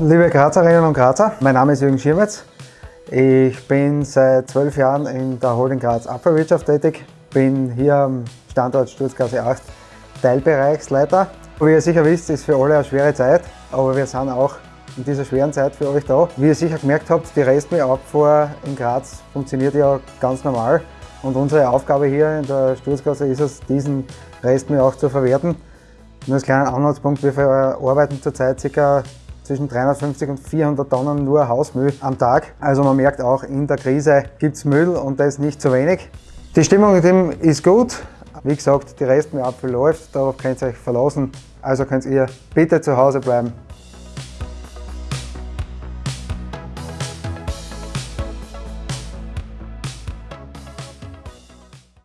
Liebe Grazerinnen und Grazer, mein Name ist Jürgen Schirmetz. Ich bin seit zwölf Jahren in der Holding Graz Abfallwirtschaft tätig, bin hier am Standort Sturzgasse 8 Teilbereichsleiter. Wie ihr sicher wisst, ist für alle eine schwere Zeit, aber wir sind auch in dieser schweren Zeit für euch da. Wie ihr sicher gemerkt habt, die Restmüllabfuhr in Graz funktioniert ja ganz normal und unsere Aufgabe hier in der Sturzgasse ist es, diesen Restmüll auch zu verwerten. Nur als kleinen Anhaltspunkt, wir verarbeiten zurzeit ca zwischen 350 und 400 Tonnen nur Hausmüll am Tag. Also man merkt auch, in der Krise gibt es Müll und das nicht zu wenig. Die Stimmung ist gut. Wie gesagt, die Restmüllabfuhr läuft, darauf könnt ihr euch verlassen. Also könnt ihr bitte zu Hause bleiben.